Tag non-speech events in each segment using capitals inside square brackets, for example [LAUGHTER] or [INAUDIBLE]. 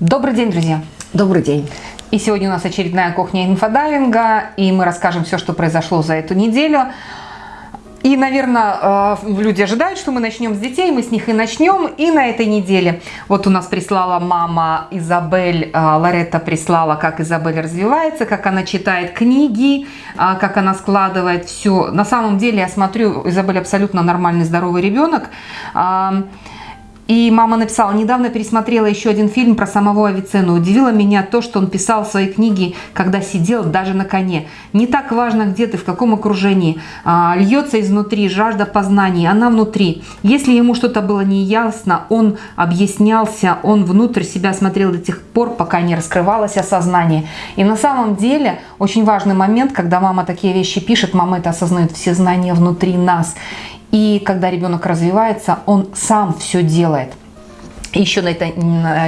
Добрый день, друзья! Добрый день! И сегодня у нас очередная кухня инфодайвинга, и мы расскажем все, что произошло за эту неделю. И, наверное, э, люди ожидают, что мы начнем с детей, мы с них и начнем. И на этой неделе вот у нас прислала мама Изабель, э, Лоретта прислала, как Изабель развивается, как она читает книги, э, как она складывает все. На самом деле, я смотрю, Изабель абсолютно нормальный, здоровый ребенок. И мама написала, недавно пересмотрела еще один фильм про самого Авиценну. Удивило меня то, что он писал в своей книге, когда сидел даже на коне. Не так важно, где ты, в каком окружении. А, льется изнутри жажда познаний, она внутри. Если ему что-то было неясно, он объяснялся, он внутрь себя смотрел до тех пор, пока не раскрывалось осознание. И на самом деле очень важный момент, когда мама такие вещи пишет, мама это осознает все знания внутри нас. И когда ребенок развивается, он сам все делает. Еще на этой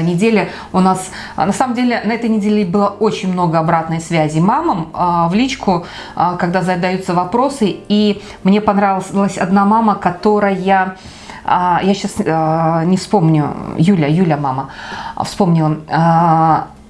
неделе у нас, на самом деле, на этой неделе было очень много обратной связи мамам а, в личку, а, когда задаются вопросы. И мне понравилась одна мама, которая, а, я сейчас не вспомню, Юля, Юля мама, вспомнила,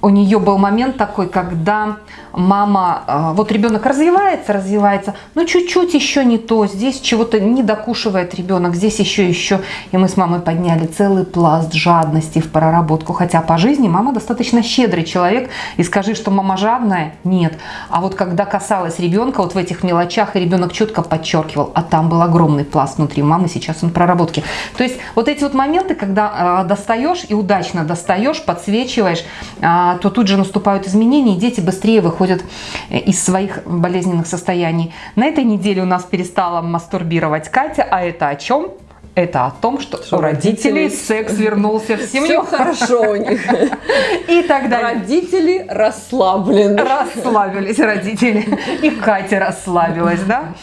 у нее был момент такой, когда мама, а, вот ребенок развивается, развивается, но чуть-чуть еще не то, здесь чего-то не докушивает ребенок, здесь еще, еще. И мы с мамой подняли целый пласт жадности в проработку, хотя по жизни мама достаточно щедрый человек, и скажи, что мама жадная, нет. А вот когда касалось ребенка, вот в этих мелочах, и ребенок четко подчеркивал, а там был огромный пласт внутри мамы, сейчас он проработки. То есть вот эти вот моменты, когда э, достаешь и удачно достаешь, подсвечиваешь, э, то тут же наступают изменения, и дети быстрее выходят э, из своих болезненных состояний. На этой неделе у нас перестала мастурбировать Катя, а это о чем? это о том, что, что у родителей, родителей секс вернулся в семью. Все хорошо у них. [LAUGHS] И тогда родители расслаблены. Расслабились родители. И Катя расслабилась, да?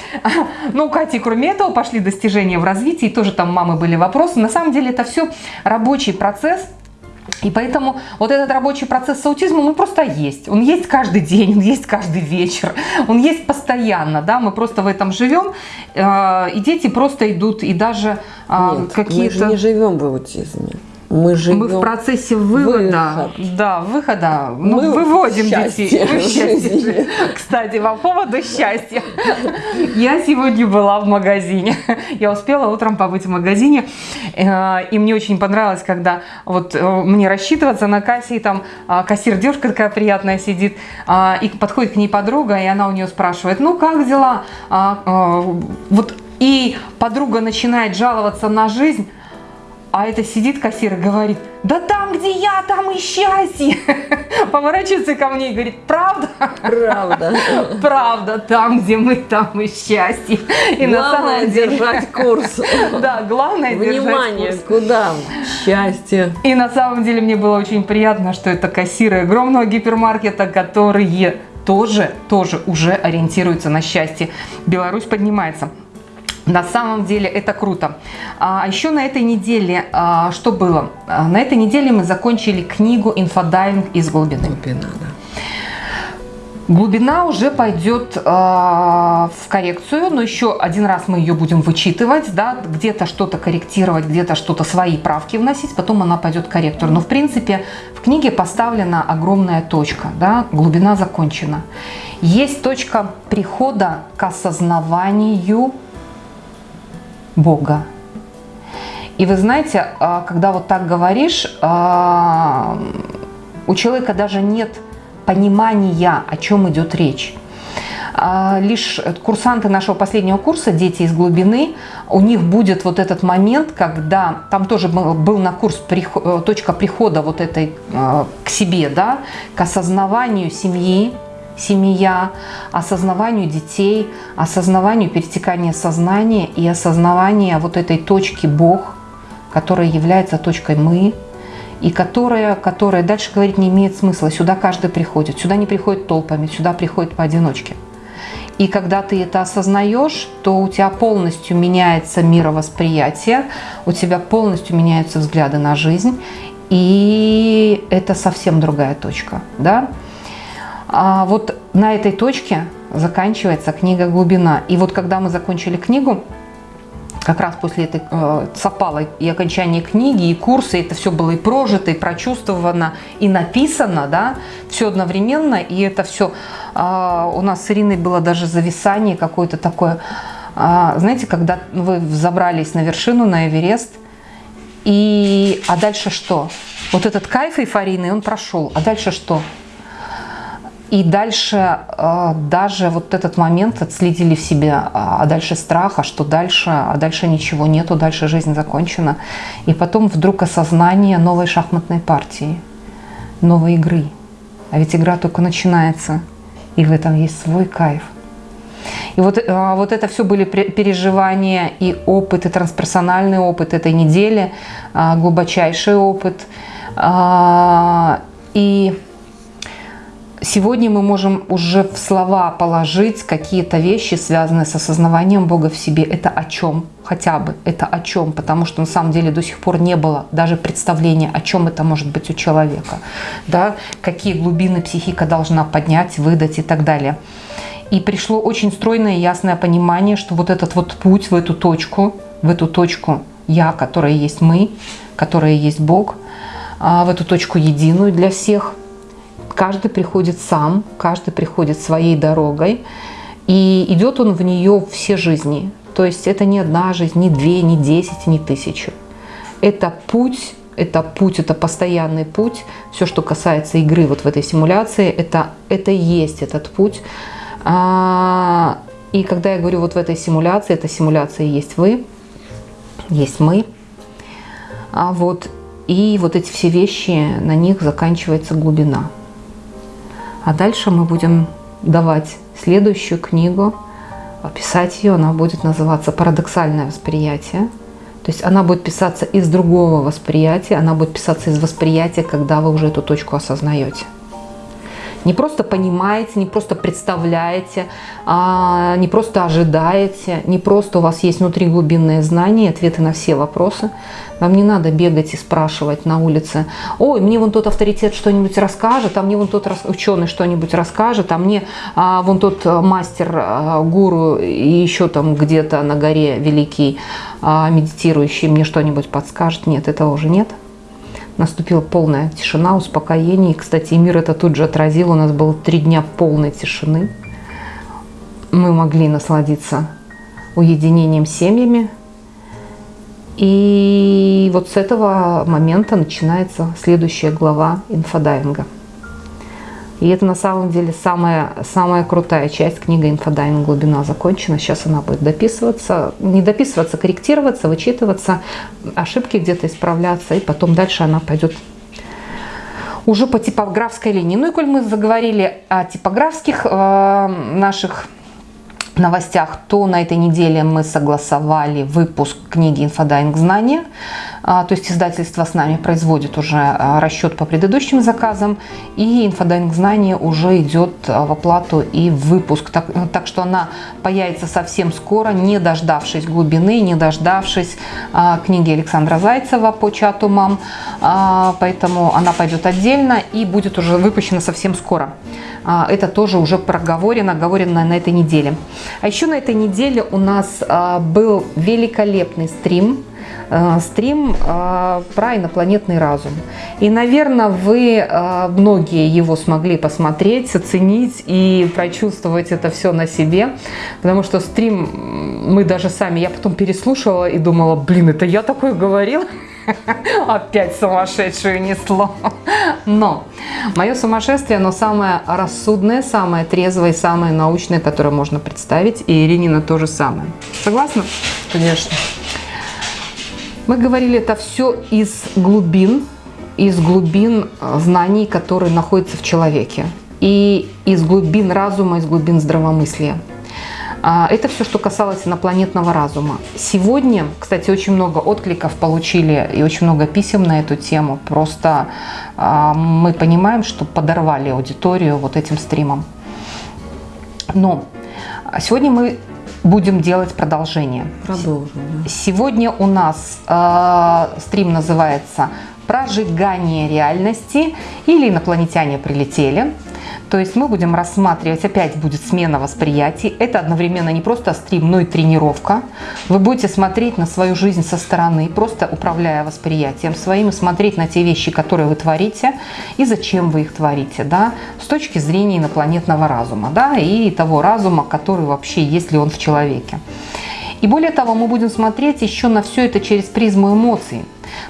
Ну, у Кати, кроме этого, пошли достижения в развитии, тоже там мамы были вопросы. На самом деле это все рабочий процесс, и поэтому вот этот рабочий процесс с аутизмом, он просто есть. Он есть каждый день, он есть каждый вечер, он есть постоянно, да, мы просто в этом живем, э, и дети просто идут, и даже э, какие-то... мы же не живем в аутизме. Мы живем Мы в процессе вывода, выход. да, выхода, ну, Мы выводим детей. В счастье. Кстати, по поводу счастья. Я сегодня была в магазине. Я успела утром побыть в магазине, э, и мне очень понравилось, когда вот э, мне рассчитываться на кассе, и там а, кассир девушка такая приятная сидит, а, и подходит к ней подруга, и она у нее спрашивает, ну как дела? А, вот и подруга начинает жаловаться на жизнь, а это сидит кассир и говорит, да там, где я, там и счастье. [LAUGHS] Поворачивается ко мне и говорит, правда? Правда. [LAUGHS] Правда, там, где мы, там и счастье. И главное деле... держать курс. [LAUGHS] Да, главное Внимание, держать курс. куда? Счастье. И на самом деле мне было очень приятно, что это кассиры огромного гипермаркета, которые тоже, тоже уже ориентируются на счастье. Беларусь поднимается. На самом деле это круто. А еще на этой неделе, а, что было? А, на этой неделе мы закончили книгу «Инфодайвинг из глубины». Глубина, да. Глубина уже пойдет э, в коррекцию, но еще один раз мы ее будем вычитывать, да, где-то что-то корректировать, где-то что-то свои правки вносить, потом она пойдет к корректору. Но в принципе в книге поставлена огромная точка, да, глубина закончена. Есть точка прихода к осознаванию Бога. И вы знаете, а, когда вот так говоришь, а, у человека даже нет понимания, о чем идет речь. А, лишь курсанты нашего последнего курса, дети из глубины, у них будет вот этот момент, когда там тоже был на курс точка прихода вот этой к себе, да, к осознаванию семьи, семья, осознаванию детей, осознаванию перетекания сознания и осознавания вот этой точки Бог, которая является точкой «мы», и которая, которая дальше говорить не имеет смысла. Сюда каждый приходит, сюда не приходит толпами, сюда приходит поодиночке. И когда ты это осознаешь, то у тебя полностью меняется мировосприятие, у тебя полностью меняются взгляды на жизнь, и это совсем другая точка. Да? А вот на этой точке заканчивается книга «Глубина». И вот когда мы закончили книгу, как раз после этой э, совпало и окончание книги, и курсы, это все было и прожито, и прочувствовано, и написано, да, все одновременно, и это все э, у нас с Ириной было даже зависание какое-то такое, э, знаете, когда вы забрались на вершину, на Эверест, и, а дальше что? Вот этот кайф эйфорийный, он прошел, а дальше что? И дальше э, даже вот этот момент отследили в себе, а, а дальше страх, а что дальше, а дальше ничего нету, дальше жизнь закончена. И потом вдруг осознание новой шахматной партии, новой игры. А ведь игра только начинается, и в этом есть свой кайф. И вот, э, вот это все были переживания и опыт, и трансперсональный опыт этой недели, э, глубочайший опыт. И Сегодня мы можем уже в слова положить какие-то вещи, связанные с осознаванием Бога в себе. Это о чем? Хотя бы. Это о чем? Потому что на самом деле до сих пор не было даже представления, о чем это может быть у человека. Да? Какие глубины психика должна поднять, выдать и так далее. И пришло очень стройное и ясное понимание, что вот этот вот путь в эту точку, в эту точку «я», которая есть мы, которая есть Бог, а, в эту точку единую для всех – Каждый приходит сам, каждый приходит своей дорогой, и идет он в нее все жизни. То есть это не одна жизнь, не две, не десять, не тысячу. Это путь, это путь, это постоянный путь. Все, что касается игры вот в этой симуляции, это, это есть этот путь. А, и когда я говорю вот в этой симуляции, эта симуляция есть вы, есть мы. А вот, и вот эти все вещи, на них заканчивается глубина. А дальше мы будем давать следующую книгу, писать ее, она будет называться «Парадоксальное восприятие». То есть она будет писаться из другого восприятия, она будет писаться из восприятия, когда вы уже эту точку осознаете. Не просто понимаете, не просто представляете, а не просто ожидаете, не просто у вас есть внутри глубинные знания, ответы на все вопросы. Вам не надо бегать и спрашивать на улице, ой, мне вон тот авторитет что-нибудь расскажет, а мне вон тот ученый что-нибудь расскажет, а мне а, вон тот мастер, а, гуру и еще там где-то на горе великий а, медитирующий мне что-нибудь подскажет. Нет, этого уже нет наступила полная тишина, успокоение. И, кстати, мир это тут же отразил. У нас было три дня полной тишины. Мы могли насладиться уединением семьями. И вот с этого момента начинается следующая глава инфодайвинга. И это на самом деле самая, самая крутая часть книги «Инфодайвинг. Глубина» закончена. Сейчас она будет дописываться, не дописываться, корректироваться, вычитываться, ошибки где-то исправляться, и потом дальше она пойдет уже по типографской линии. Ну и коль мы заговорили о типографских э, наших новостях, то на этой неделе мы согласовали выпуск книги «Инфодайвинг. Знания». А, то есть издательство с нами производит уже а, расчет по предыдущим заказам, и «Инфодайвинг. Знания» уже идет а, в оплату и в выпуск. Так, так что она появится совсем скоро, не дождавшись глубины, не дождавшись книги Александра Зайцева по чату мам. Поэтому она пойдет отдельно и будет уже выпущена совсем скоро. Это тоже уже проговорено, оговорено на этой неделе. А еще на этой неделе у нас был великолепный стрим, стрим а, про инопланетный разум. И, наверное, вы многие его смогли посмотреть, оценить и прочувствовать это все на себе, потому что стрим мы даже сами, я потом переслушала и думала, блин, это я такое говорила? [LAUGHS] Опять сумасшедшую несло. Но мое сумасшествие, оно самое рассудное, самое трезвое, самое научное, которое можно представить. И Иринина то же самое. Согласна? Конечно. Мы говорили это все из глубин, из глубин э, знаний, которые находятся в человеке. И из глубин разума, из глубин здравомыслия. А, это все, что касалось инопланетного разума. Сегодня, кстати, очень много откликов получили и очень много писем на эту тему. Просто а, мы понимаем, что подорвали аудиторию вот этим стримом. Но сегодня мы будем делать продолжение. Продолжим. Да. Сегодня у нас э, стрим называется «Прожигание реальности» или «Инопланетяне прилетели». То есть мы будем рассматривать, опять будет смена восприятий. Это одновременно не просто стрим, но и тренировка. Вы будете смотреть на свою жизнь со стороны, просто управляя восприятием своим, и смотреть на те вещи, которые вы творите, и зачем вы их творите, да, с точки зрения инопланетного разума, да, и того разума, который вообще есть ли он в человеке. И более того, мы будем смотреть еще на все это через призму эмоций.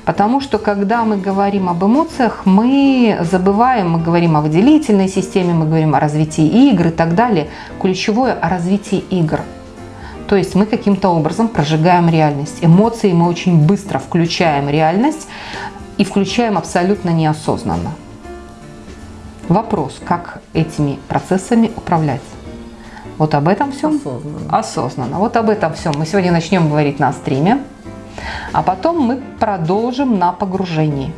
Потому что когда мы говорим об эмоциях, мы забываем, мы говорим о выделительной системе, мы говорим о развитии игр и так далее. Ключевое о развитии игр. То есть мы каким-то образом прожигаем реальность. Эмоции мы очень быстро включаем реальность и включаем абсолютно неосознанно. Вопрос, как этими процессами управлять? Вот об этом всем Осознанно. осознанно. Вот об этом всем мы сегодня начнем говорить на стриме. А потом мы продолжим на погружении.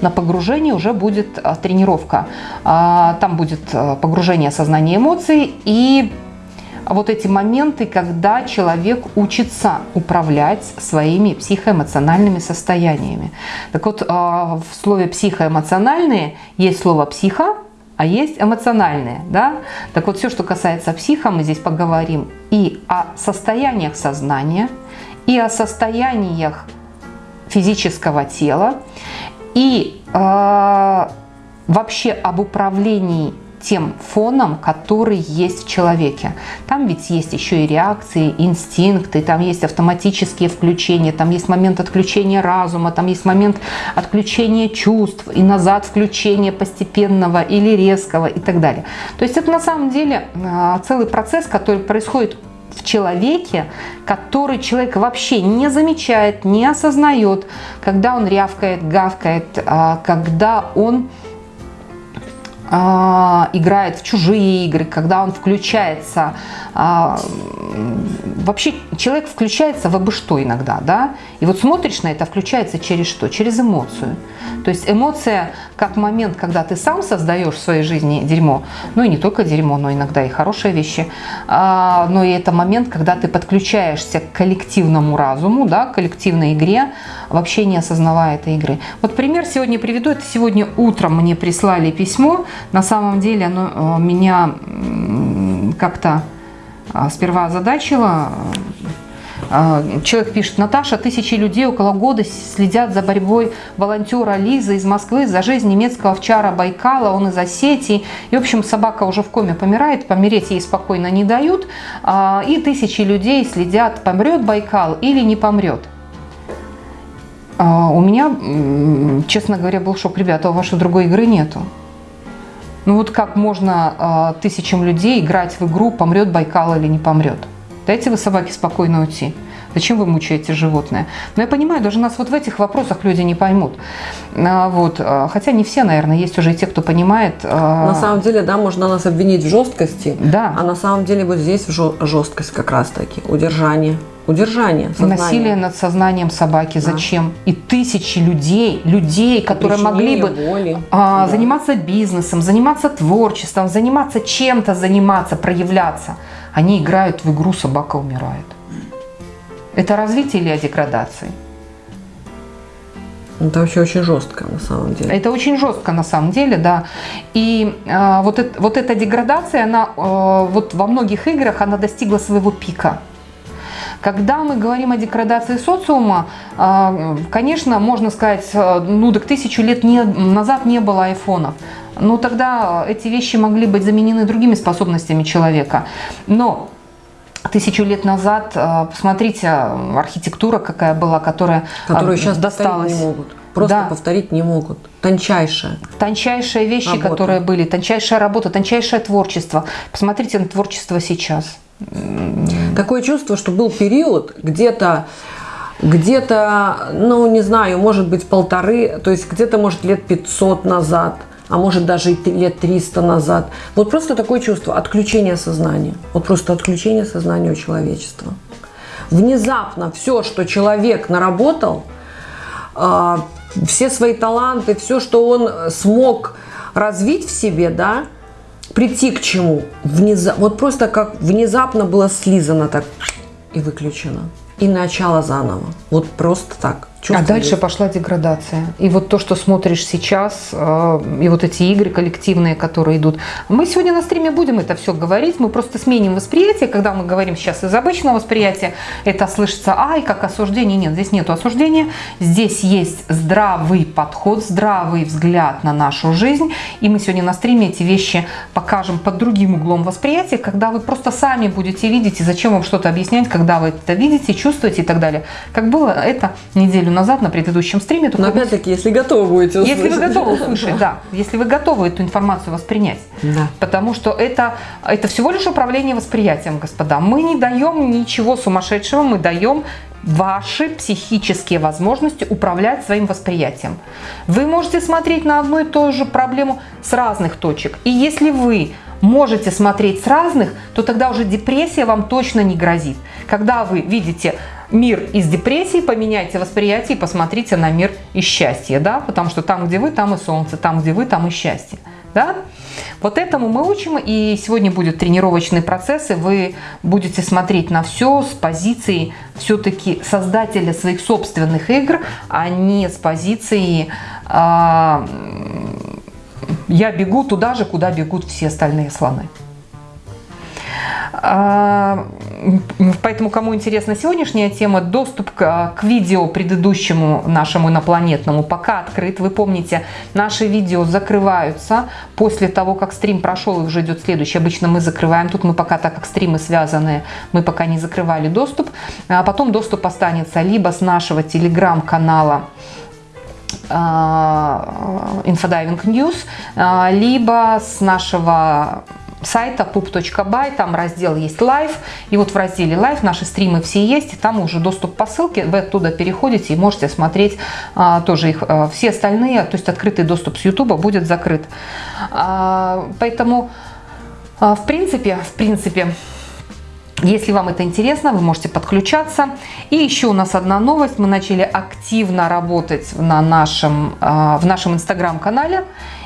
На погружении уже будет а, тренировка. А, Там будет а, погружение сознания эмоций и вот эти моменты, когда человек учится управлять своими психоэмоциональными состояниями. Так вот, а, в слове психоэмоциональные есть слово психо, а есть эмоциональные. Да? Так вот, все, что касается психа, мы здесь поговорим и о состояниях сознания, и о состояниях физического тела, и э, вообще об управлении тем фоном, который есть в человеке. Там ведь есть еще и реакции, инстинкты, там есть автоматические включения, там есть момент отключения разума, там есть момент отключения чувств и назад включения постепенного или резкого и так далее. То есть это на самом деле э, целый процесс, который происходит в человеке, который человек вообще не замечает, не осознает, когда он рявкает, гавкает, а, когда он играет в чужие игры, когда он включается, а, вообще человек включается в обы что иногда, да, и вот смотришь на это, включается через что? Через эмоцию. То есть эмоция как момент, когда ты сам создаешь в своей жизни дерьмо, ну и не только дерьмо, но иногда и хорошие вещи, а, но и это момент, когда ты подключаешься к коллективному разуму, да, к коллективной игре, вообще не осознавая этой игры. Вот пример сегодня приведу, это сегодня утром мне прислали письмо, на самом деле оно меня как-то сперва озадачило, Человек пишет, Наташа, тысячи людей около года следят за борьбой волонтера Лизы из Москвы за жизнь немецкого овчара Байкала, он из Осетии. И, в общем, собака уже в коме помирает, помереть ей спокойно не дают. И тысячи людей следят, помрет Байкал или не помрет. У меня, честно говоря, был шок. Ребята, у вашей другой игры нету. Ну вот как можно тысячам людей играть в игру, помрет Байкал или не помрет? Дайте вы собаке спокойно уйти. Зачем вы мучаете животное? Но я понимаю, даже нас вот в этих вопросах люди не поймут. А, вот. А, хотя не все, наверное, есть уже и те, кто понимает. На самом деле, да, можно нас обвинить в жесткости. Да. А на самом деле вот здесь жесткость как раз-таки. Удержание. Удержание сознания. Насилие над сознанием собаки. Да. Зачем? И тысячи людей, людей, которые могли бы боли. А, да. заниматься бизнесом, заниматься творчеством, заниматься чем-то, заниматься, проявляться – они играют в игру «Собака умирает». Это развитие или о деградации? Это вообще очень жестко на самом деле. Это очень жестко на самом деле, да. И э, вот, это, вот эта деградация, она э, вот во многих играх она достигла своего пика. Когда мы говорим о деградации социума, э, конечно, можно сказать, э, ну так тысячу лет не, назад не было айфонов ну тогда эти вещи могли быть заменены другими способностями человека. Но тысячу лет назад, э, посмотрите, архитектура какая была, которая Которую сейчас досталась. не могут. Просто да. повторить не могут. Тончайшая. Тончайшие вещи, работа. которые были, тончайшая работа, тончайшее творчество. Посмотрите на творчество сейчас. Такое чувство, что был период где-то где-то, ну, не знаю, может быть, полторы, то есть где-то, может, лет 500 назад – а может даже и лет 300 назад. Вот просто такое чувство отключения сознания. Вот просто отключение сознания у человечества. Внезапно все, что человек наработал, а, все свои таланты, все, что он смог развить в себе, да, прийти к чему, внезап, вот просто как внезапно было слизано так и выключено. И начало заново. Вот просто так. А дальше пошла деградация. И вот то, что смотришь сейчас, э, и вот эти игры коллективные, которые идут. Мы сегодня на стриме будем это все говорить, мы просто сменим восприятие. Когда мы говорим сейчас из обычного восприятия, это слышится, ай, как осуждение. Нет, здесь нет осуждения. Здесь есть здравый подход, здравый взгляд на нашу жизнь. И мы сегодня на стриме эти вещи покажем под другим углом восприятия, когда вы просто сами будете видеть, и зачем вам что-то объяснять, когда вы это видите, чувствуете и так далее. Как было это неделю назад на предыдущем стриме. Но опять-таки, если готовы будете услышать. Если вы готовы услышать, да. Если вы готовы эту информацию воспринять. Да. Потому что это, это всего лишь управление восприятием, господа. Мы не даем ничего сумасшедшего, мы даем ваши психические возможности управлять своим восприятием. Вы можете смотреть на одну и ту же проблему с разных точек. И если вы можете смотреть с разных, то тогда уже депрессия вам точно не грозит. Когда вы видите мир из депрессии, поменяйте восприятие и посмотрите на мир из счастья, да, потому что там, где вы, там и солнце, там, где вы, там и счастье, да. Вот этому мы учим, и сегодня будет тренировочный процесс, и вы будете смотреть на все с позиции все-таки создателя своих собственных игр, а не с позиции э, «я бегу туда же, куда бегут все остальные слоны». А, поэтому, кому интересна сегодняшняя тема, доступ к, к видео предыдущему нашему инопланетному пока открыт. Вы помните, наши видео закрываются после того, как стрим прошел и уже идет следующий. Обычно мы закрываем. Тут мы пока, так как стримы связаны, мы пока не закрывали доступ. А потом доступ останется либо с нашего телеграм-канала, Infodiving News, либо с нашего сайта pup.by, там раздел есть лайв, и вот в разделе лайв наши стримы все есть, и там уже доступ по ссылке, вы оттуда переходите и можете смотреть а, тоже их, а, все остальные, то есть открытый доступ с YouTube будет закрыт. А, поэтому, а, в принципе, в принципе, если вам это интересно, вы можете подключаться. И еще у нас одна новость. Мы начали активно работать на нашем, а, в нашем инстаграм-канале.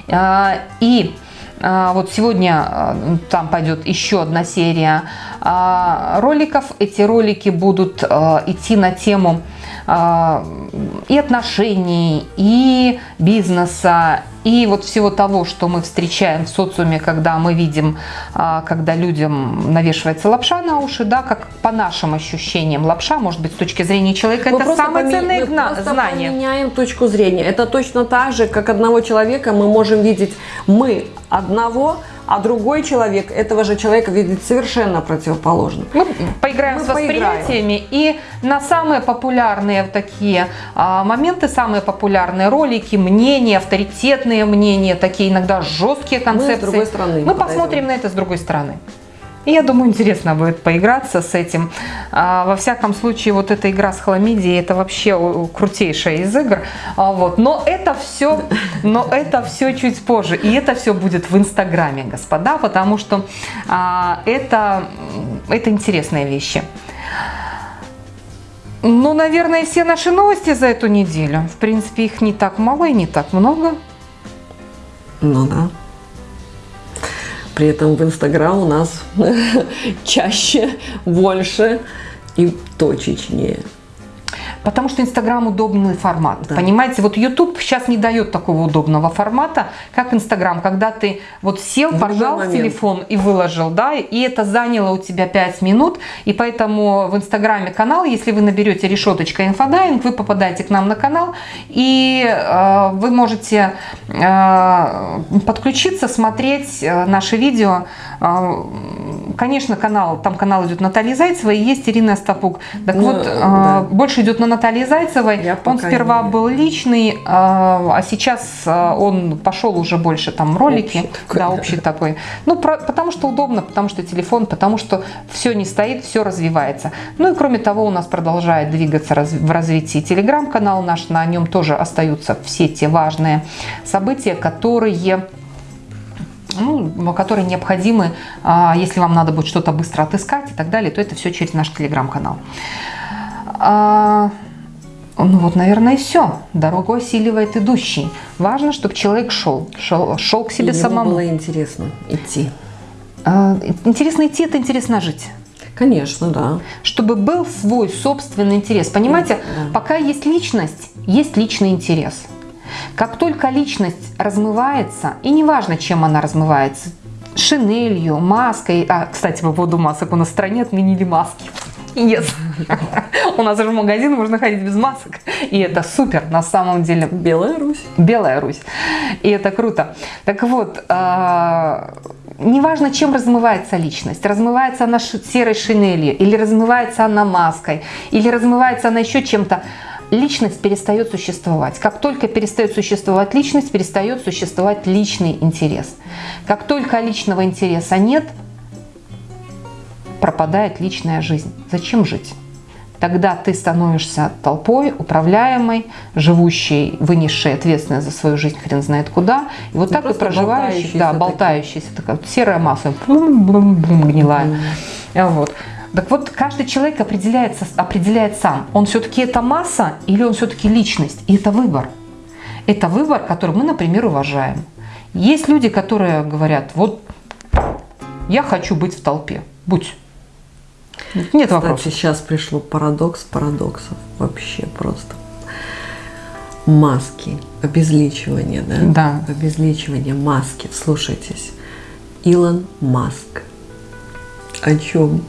А, и вот сегодня а, там пойдет еще одна серия а, роликов. Эти ролики будут идти на тему и отношений, и бизнеса, и вот всего того, что мы встречаем в социуме, когда мы видим, а, когда людям навешивается лапша на уши, да, как по нашим ощущениям лапша, может быть, с точки зрения человека, мы это самое ценное мы знание. Мы меняем точку зрения. Это точно так же, как одного человека мы можем видеть мы одного, а другой человек этого же человека видит совершенно противоположно. Мы поиграем Мы с восприятиями поиграем. и на самые популярные такие а, моменты, самые популярные ролики, мнения, авторитетные мнения, такие иногда жесткие концепции. Мы с другой стороны. Мы посмотрим на это с другой стороны. И я думаю, интересно будет поиграться с этим. А, во всяком случае, вот эта игра с хламидией, это вообще крутейшая из игр. А, вот. Но это все, но это все чуть позже. И это все будет в Инстаграме, господа, потому что а, это, это интересные вещи. Ну, наверное, все наши новости за эту неделю. В принципе, их не так мало и не так много. Ну да. При этом в Инстаграм у нас [LAUGHS] чаще, больше и точечнее. Потому что Инстаграм удобный формат. Да. Понимаете, вот YouTube сейчас не дает такого удобного формата, как Инстаграм, когда ты вот сел, в поржал в телефон и выложил, да, и это заняло у тебя 5 минут, и поэтому в Инстаграме канал, если вы наберете решеточка инфодайвинг, вы попадаете к нам на канал, и э, вы можете э, подключиться, смотреть э, наши видео. Э, конечно, канал, там канал идет Наталья Зайцева и есть Ирина Остапук. Так ну, вот, э, да. больше идет на Натальи Зайцевой. Я он сперва не... был личный, а, а сейчас а, он пошел уже больше там ролики. Общий такой, да, общий такой. Ну, про, потому что удобно, потому что телефон, потому что все не стоит, все развивается. Ну и кроме того, у нас продолжает двигаться раз, в развитии телеграм-канал наш, на нем тоже остаются все те важные события, которые ну, которые необходимы, а, если вам надо будет что-то быстро отыскать и так далее, то это все через наш телеграм-канал. Ну вот, наверное, и все. Дорогу осиливает идущий. Важно, чтобы человек шел, шел, шел к себе и самому. было интересно идти. А, интересно идти, это интересно жить. Конечно, да. Чтобы был свой собственный интерес. Понимаете, Да. пока есть личность, есть личный интерес. Как только личность размывается, и неважно, чем она размывается, шинелью, маской. А, кстати, по поводу масок у нас в стране отменили маски. Yes. У нас уже в магазин можно ходить без масок. И это супер, на самом деле. Белая Русь. Белая Русь. И это круто. Так вот, а, неважно, чем размывается личность. Размывается она серой шинелью, или размывается она маской, или размывается она еще чем-то. Личность перестает существовать. Как только перестает существовать личность, перестает существовать личный интерес. Как только личного интереса нет, пропадает личная жизнь. Зачем жить? Тогда ты становишься толпой, управляемой, живущей, вынесшей ответственность за свою жизнь хрен знает куда. И вот Ну, так и проживающий, да, болтающийся такая вот серая масса, бум-бум-бум, гнилая. Вот. Так вот, каждый человек определяется, определяет сам, он все-таки это масса или он все-таки личность. И это выбор. Это выбор, который мы, например, уважаем. Есть люди, которые говорят, вот я хочу быть в толпе, будь. Нет вопросов. Кстати, сейчас пришло парадокс парадоксов. Вообще просто. Маски, обезличивание, да? Да. Обезличивание, маски. Слушайтесь. Илон Маск. О чем?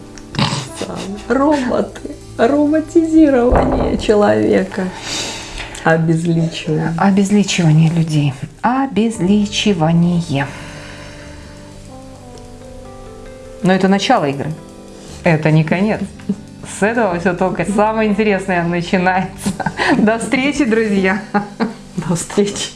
Роботы. Роботизирование человека. Обезличивание. Обезличивание людей. Обезличивание. Но это начало игры. Это не конец. С этого все только самое интересное начинается. До встречи, друзья. До встречи.